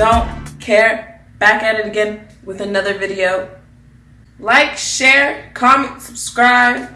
Don't care. Back at it again with another video. Like, share, comment, subscribe.